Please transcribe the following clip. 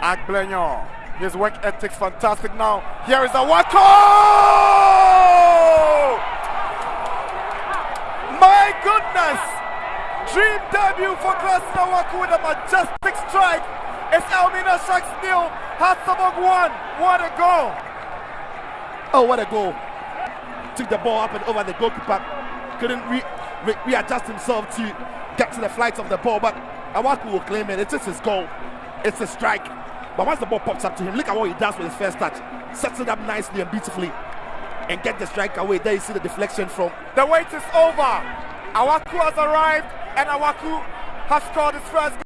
Agblenion. His work ethics fantastic now. Here is Awako! My goodness! Dream debut for Gladson Awako with a majestic strike. It's Elmina Sharks nil, Hearts of Oak one. What a goal! Oh, what a goal! Took the ball up and over the goalkeeper. Couldn't re- re- readjust himself to get to the flight of the ball, but Awako will claim it. It is his goal. It's a strike. But once the ball pops up to him, look at what he does with his first touch. Sets it up nicely and beautifully. And get the strike away. There you see the deflection from. The wait is over. Awako has arrived and Awako has scored his first